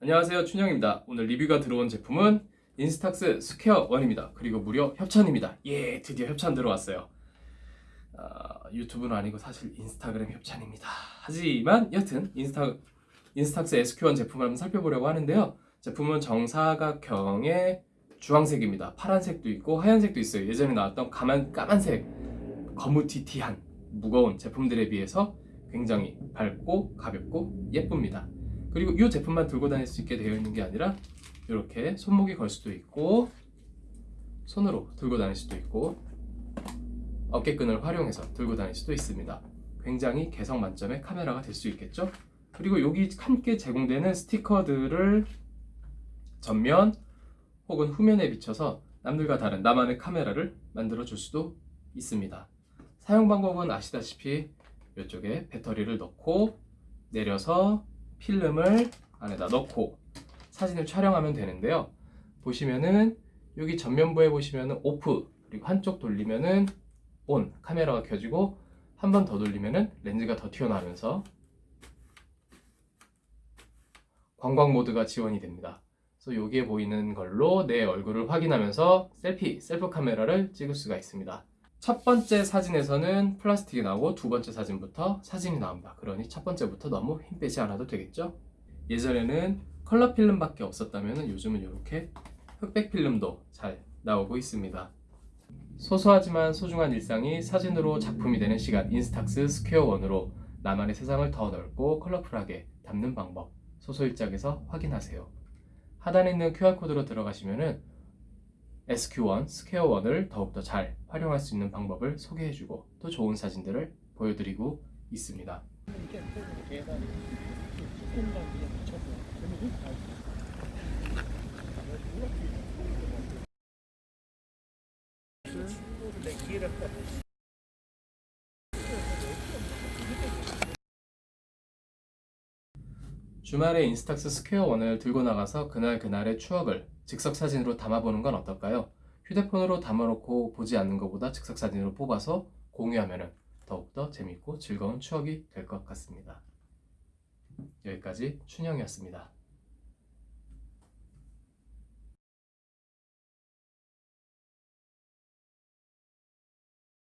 안녕하세요 춘영입니다. 오늘 리뷰가 들어온 제품은 Instax Square 1입니다. 그리고 무려 협찬입니다. 예 드디어 협찬 들어왔어요. 아, 유튜브는 아니고 사실 인스타그램 협찬입니다. 하지만 여튼 인스타, Instax SQ1 제품을 한번 살펴보려고 하는데요. 제품은 정사각형의 주황색입니다. 파란색도 있고 하얀색도 있어요. 예전에 나왔던 까만, 까만색 거무튀튀한 무거운 제품들에 비해서 굉장히 밝고 가볍고 예쁩니다 그리고 이 제품만 들고 다닐 수 있게 되어 있는 게 아니라 이렇게 손목에 걸 수도 있고 손으로 들고 다닐 수도 있고 어깨끈을 활용해서 들고 다닐 수도 있습니다. 굉장히 개성 만점의 카메라가 될 수 있겠죠? 그리고 여기 함께 제공되는 스티커들을 전면 혹은 후면에 비춰서 남들과 다른 나만의 카메라를 만들어 줄 수도 있습니다. 사용 방법은 아시다시피 이쪽에 배터리를 넣고 내려서 필름을 안에다 넣고 사진을 촬영하면 되는데요. 보시면은 여기 전면부에 보시면은 오프 그리고 한쪽 돌리면은 온 카메라가 켜지고 한 번 더 돌리면은 렌즈가 더 튀어나오면서 관광 모드가 지원이 됩니다. 그래서 여기에 보이는 걸로 내 얼굴을 확인하면서 셀피, 셀프 카메라를 찍을 수가 있습니다. 첫 번째 사진에서는 플라스틱이 나오고 두 번째 사진부터 사진이 나옵니다. 그러니 첫 번째부터 너무 힘 빼지 않아도 되겠죠? 예전에는 컬러 필름밖에 없었다면 요즘은 이렇게 흑백 필름도 잘 나오고 있습니다. 소소하지만 소중한 일상이 사진으로 작품이 되는 시간 Instax Square One으로 나만의 세상을 더 넓고 컬러풀하게 담는 방법 소소일작에서 확인하세요. 하단에 있는 QR코드로 들어가시면 은 SQ1, Square 1을 더욱더 잘 활용할 수 있는 방법을 소개해주고 또 좋은 사진들을 보여드리고 있습니다. 주말에 Instax Square 1을 들고 나가서 그날 그날의 추억을 즉석 사진으로 담아보는 건 어떨까요? 휴대폰으로 담아놓고 보지 않는 것보다 즉석 사진으로 뽑아서 공유하면 더욱더 재밌고 즐거운 추억이 될 것 같습니다. 여기까지 춘영이었습니다.